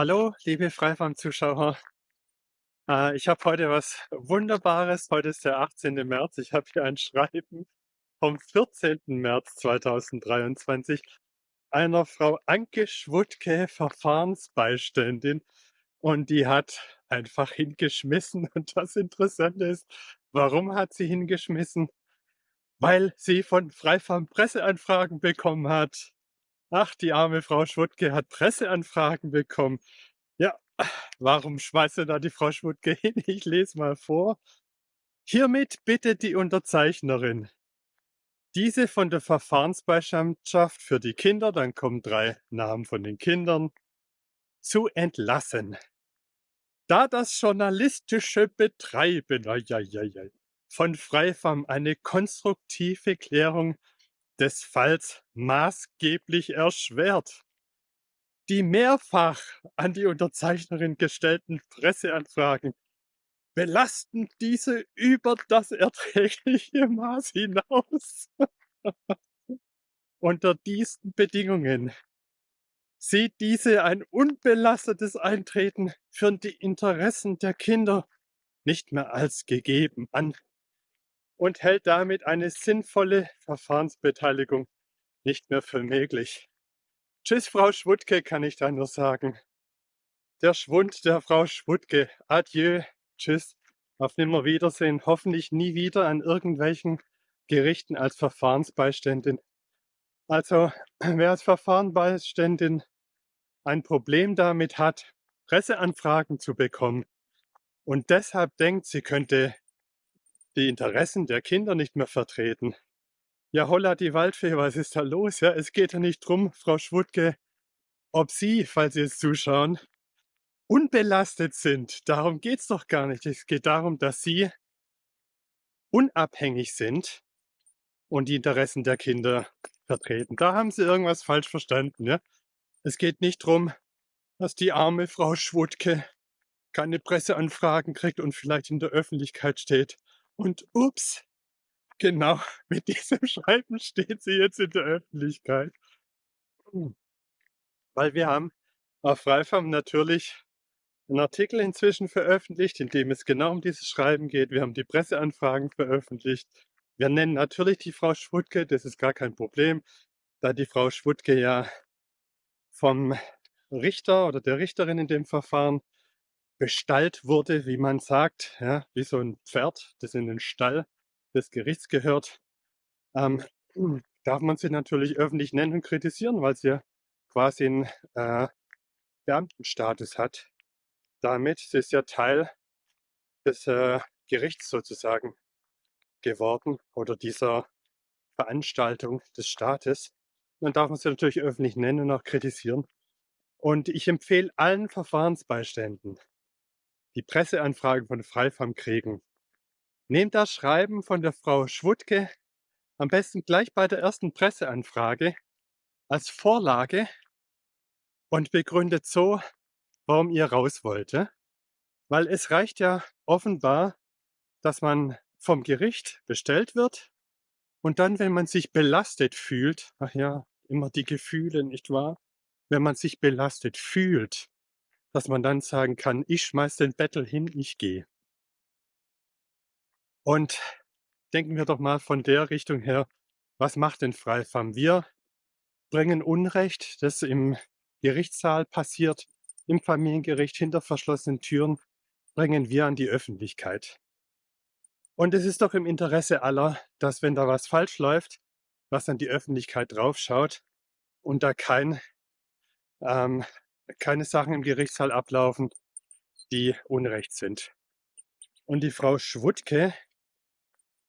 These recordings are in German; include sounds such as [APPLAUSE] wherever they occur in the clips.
Hallo, liebe Freifam-Zuschauer. Äh, ich habe heute was Wunderbares. Heute ist der 18. März. Ich habe hier ein Schreiben vom 14. März 2023 einer Frau Anke Schwutke, Verfahrensbeiständin. Und die hat einfach hingeschmissen. [LAUGHS] Und das Interessante ist, warum hat sie hingeschmissen? Weil sie von Freifam Presseanfragen bekommen hat. Ach, die arme Frau Schwutke hat Presseanfragen bekommen. Ja, warum schmeißt da die Frau Schwutke hin? [LAUGHS] Ich lese mal vor. Hiermit bittet die Unterzeichnerin, diese von der Verfahrensbeistandschaft für die Kinder, dann kommen drei Namen von den Kindern, zu entlassen. Da das journalistische Betreiben ja, ja, ja, von Freifam eine konstruktive Klärung des Falls maßgeblich erschwert. Die mehrfach an die Unterzeichnerin gestellten Presseanfragen belasten diese über das erträgliche Maß hinaus. Unter diesen Bedingungen sieht diese ein unbelastetes Eintreten für die Interessen der Kinder nicht mehr als gegeben an und hält damit eine sinnvolle Verfahrensbeteiligung nicht mehr für möglich. Tschüss, Frau Schwutke, kann ich da nur sagen. Der Schwund der Frau Schwutke. Adieu. Tschüss. Auf Nimmerwiedersehen. Hoffentlich nie wieder an irgendwelchen Gerichten als Verfahrensbeiständin. Also, [CLEARS THROAT] wer als Verfahrensbeiständin ein Problem damit hat, Presseanfragen zu bekommen und deshalb denkt, sie könnte die Interessen der Kinder nicht mehr vertreten. Ja, holla die Waldfee, was ist da los? Ja, es geht ja nicht drum, Frau Schwutke, ob Sie, falls Sie jetzt zuschauen, unbelastet sind. Darum geht es doch gar nicht. Es geht darum, dass Sie unabhängig sind und die Interessen der Kinder vertreten. Da haben Sie irgendwas falsch verstanden. Ja? Es geht nicht darum, dass die arme Frau Schwutke keine Presseanfragen kriegt und vielleicht in der Öffentlichkeit steht. Und ups, genau, [LAUGHS] mit diesem Schreiben steht sie jetzt in der Öffentlichkeit. Weil wir haben auf Freifam natürlich einen Artikel inzwischen veröffentlicht, in dem es genau um dieses Schreiben geht. Wir haben die Presseanfragen veröffentlicht. Wir nennen natürlich die Frau Schwutke, das ist gar kein Problem, da die Frau Schwutke ja vom Richter oder der Richterin in dem Verfahren bestallt wurde, wie man sagt, ja, wie so ein Pferd, das in den Stall des Gerichts gehört, ähm, [CLEARS THROAT] darf man sie natürlich öffentlich nennen und kritisieren, weil sie quasi einen äh, Beamtenstatus hat. Damit sie ist ja Teil des äh, Gerichts sozusagen geworden oder dieser Veranstaltung des Staates. Dann darf man sie natürlich öffentlich nennen und auch kritisieren. Und ich empfehle allen Verfahrensbeiständen, die Presseanfragen von Freifam kriegen. Nehmt das Schreiben von der Frau Schwutke am besten gleich bei der ersten Presseanfrage als Vorlage und begründet so, warum ihr raus wollte. Weil es reicht ja offenbar, dass man vom Gericht bestellt wird und dann, wenn man sich belastet fühlt, ach ja, immer die Gefühle, nicht wahr? Wenn man sich belastet fühlt, dass man dann sagen kann, ich schmeiß den Bettel hin, ich gehe. Und denken wir doch mal von der Richtung her, was macht denn Freifam? Wir bringen Unrecht, das im Gerichtssaal passiert, im Familiengericht hinter verschlossenen Türen, bringen wir an die Öffentlichkeit. Und es ist doch im Interesse aller, dass wenn da was falsch läuft, was an die Öffentlichkeit draufschaut und da kein ähm, keine Sachen im Gerichtssaal ablaufen, die Unrecht sind. Und die Frau Schwutke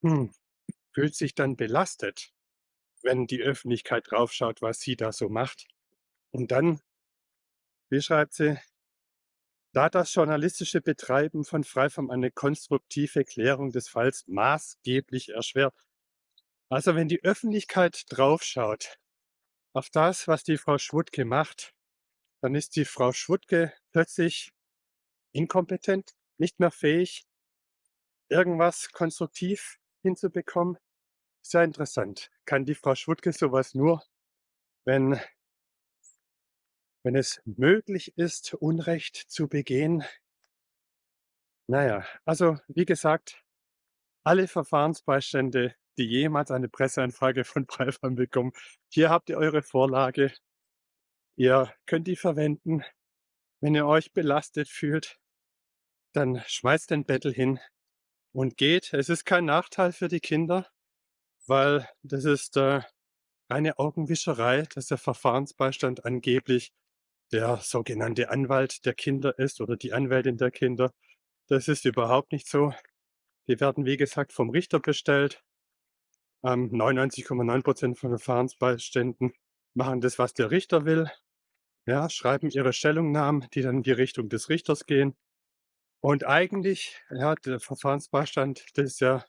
hm, fühlt sich dann belastet, wenn die Öffentlichkeit draufschaut, was sie da so macht. Und dann, wie schreibt sie, da das journalistische Betreiben von Freifam eine konstruktive Klärung des Falls maßgeblich erschwert. Also wenn die Öffentlichkeit draufschaut auf das, was die Frau Schwutke macht, dann ist die Frau Schwutke plötzlich inkompetent, nicht mehr fähig, irgendwas konstruktiv hinzubekommen. Sehr interessant. Kann die Frau Schwutke sowas nur, wenn, wenn es möglich ist, Unrecht zu begehen. Na ja, also wie gesagt, alle Verfahrensbeistände, die jemals eine Presseanfrage von [LAUGHS] BrandFam bekommen, hier habt ihr eure Vorlage. Ihr könnt die verwenden. Wenn ihr euch belastet fühlt, dann schmeißt den Bettel hin und geht. Es ist kein Nachteil für die Kinder, weil das ist äh, reine Augenwischerei, dass der Verfahrensbeistand angeblich der sogenannte Anwalt der Kinder ist oder die Anwältin der Kinder. Das ist überhaupt nicht so. Die werden, wie gesagt, vom Richter bestellt. Ähm, 99,9% von Verfahrensbeiständen machen das, was der Richter will. Ja, schreiben ihre Stellungnahmen, die dann in die Richtung des Richters gehen. Und eigentlich, ja, der Verfahrensbeistand, das ist ja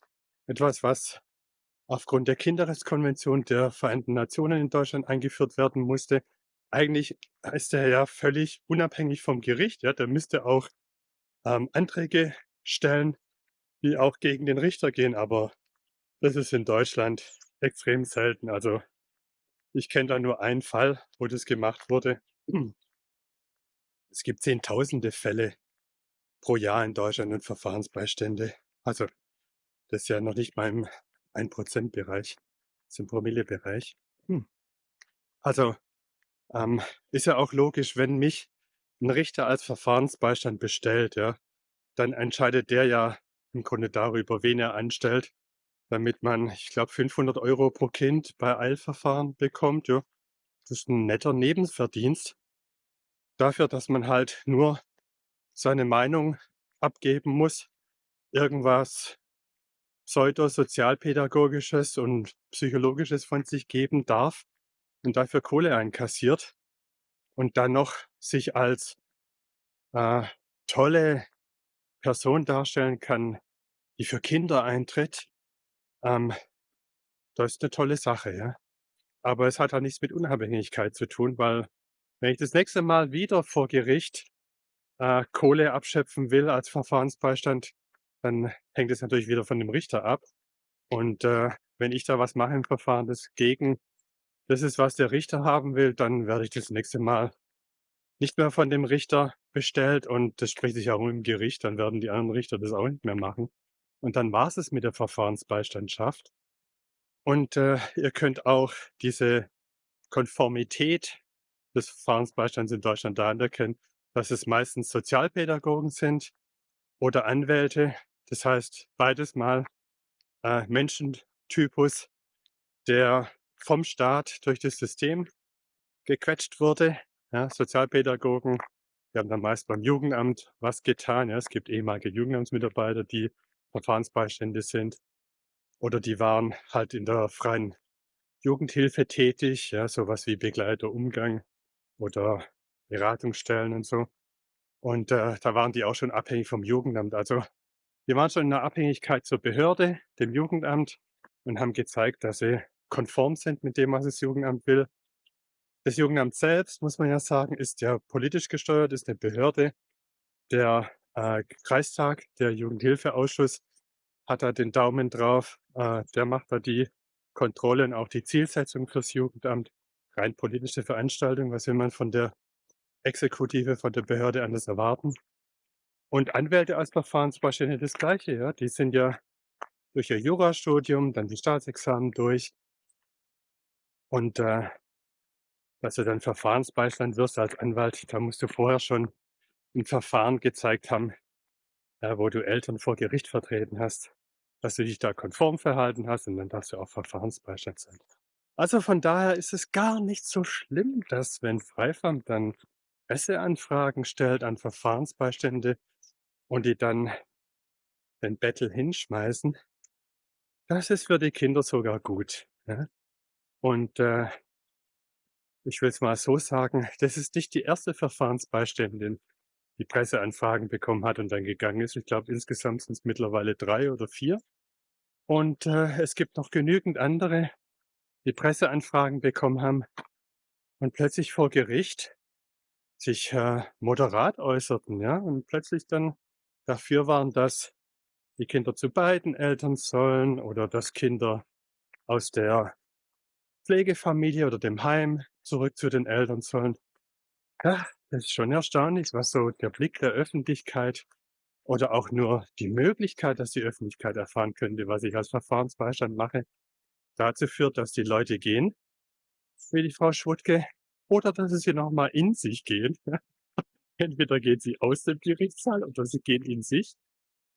etwas, was aufgrund der Kinderrechtskonvention der Vereinten Nationen in Deutschland eingeführt werden musste. Eigentlich ist er ja völlig unabhängig vom Gericht. Ja, der müsste auch ähm, Anträge stellen, die auch gegen den Richter gehen, aber das ist in Deutschland extrem selten. Also ich kenne da nur einen Fall, wo das gemacht wurde. Es gibt zehntausende Fälle pro Jahr in Deutschland und Verfahrensbeistände. Also das ist ja noch nicht mal im 1%-Bereich, das ist im Promillebereich. Hm. Also ähm, ist ja auch logisch, wenn mich ein Richter als Verfahrensbeistand bestellt, ja, dann entscheidet der ja im Grunde darüber, wen er anstellt, damit man, ich glaube, 500 Euro pro Kind bei Eilverfahren bekommt. Ja. Das ist ein netter Nebenverdienst dafür, dass man halt nur seine Meinung abgeben muss, irgendwas pseudosozialpädagogisches und psychologisches von sich geben darf und dafür Kohle einkassiert und dann noch sich als äh, tolle Person darstellen kann, die für Kinder eintritt, ähm, das ist eine tolle Sache, ja. Aber es hat auch nichts mit Unabhängigkeit zu tun, weil wenn ich das nächste Mal wieder vor Gericht äh, Kohle abschöpfen will als Verfahrensbeistand, dann hängt es natürlich wieder von dem Richter ab. Und äh, wenn ich da was mache im Verfahren, das gegen das ist, was der Richter haben will, dann werde ich das nächste Mal nicht mehr von dem Richter bestellt und das spricht sich auch im Gericht, dann werden die anderen Richter das auch nicht mehr machen. Und dann war es mit der Verfahrensbeistandschaft. Und äh, ihr könnt auch diese Konformität des Verfahrensbeistands in Deutschland da anerkennen, dass es meistens Sozialpädagogen sind oder Anwälte. Das heißt, beides mal äh, Menschentypus, der vom Staat durch das System gequetscht wurde. Ja, Sozialpädagogen, die haben dann meist beim Jugendamt was getan. Ja, es gibt ehemalige Jugendamtsmitarbeiter, die Verfahrensbeistände sind. Oder die waren halt in der freien Jugendhilfe tätig, ja, sowas wie Begleiter Umgang oder Beratungsstellen und so. Und äh, da waren die auch schon abhängig vom Jugendamt. Also die waren schon in der Abhängigkeit zur Behörde, dem Jugendamt, und haben gezeigt, dass sie konform sind mit dem, was das Jugendamt will. Das Jugendamt selbst, muss man ja sagen, ist ja politisch gesteuert, ist eine Behörde. Der äh, Kreistag, der Jugendhilfeausschuss, hat da den Daumen drauf. Äh, der macht da die Kontrolle und auch die Zielsetzung fürs Jugendamt. Rein politische Veranstaltung, was will man von der Exekutive, von der Behörde anders erwarten? Und Anwälte als Verfahrensbeistände das Gleiche, ja. Die sind ja durch ihr Jurastudium, dann die Staatsexamen durch. Und äh, dass du dann Verfahrensbeistand wirst als Anwalt, da musst du vorher schon ein Verfahren gezeigt haben, ja, wo du Eltern vor Gericht vertreten hast, dass du dich da konform verhalten hast und dann darfst du auch Verfahrensbeistand sein. Also von daher ist es gar nicht so schlimm, dass wenn Freifamt dann Presseanfragen stellt an Verfahrensbeistände und die dann den Bettel hinschmeißen, das ist für die Kinder sogar gut. Ja? Und äh, ich will es mal so sagen, [LAUGHS] das ist nicht die erste Verfahrensbeiständin, die Presseanfragen bekommen hat und dann gegangen ist. Ich glaube, insgesamt sind es mittlerweile drei oder vier. Und äh, es gibt noch genügend andere, die Presseanfragen bekommen haben und plötzlich vor Gericht sich äh, moderat äußerten, ja, und plötzlich dann dafür waren, dass die Kinder zu beiden Eltern sollen oder dass Kinder aus der Pflegefamilie oder dem Heim zurück zu den Eltern sollen. Ja, das ist schon erstaunlich, was so der Blick der Öffentlichkeit oder auch nur die Möglichkeit, dass die Öffentlichkeit erfahren könnte, was ich als Verfahrensbeistand mache, dazu führt, dass die Leute gehen, wie die Frau Schwuttke, oder dass sie noch mal in sich gehen. [LAUGHS] Entweder gehen sie aus dem Gerichtssaal oder sie gehen in sich,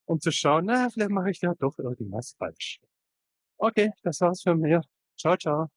um zu schauen: „Na, vielleicht mache ich ja doch irgendwas falsch.“ Okay, das war's von mir. Tschau, tschau.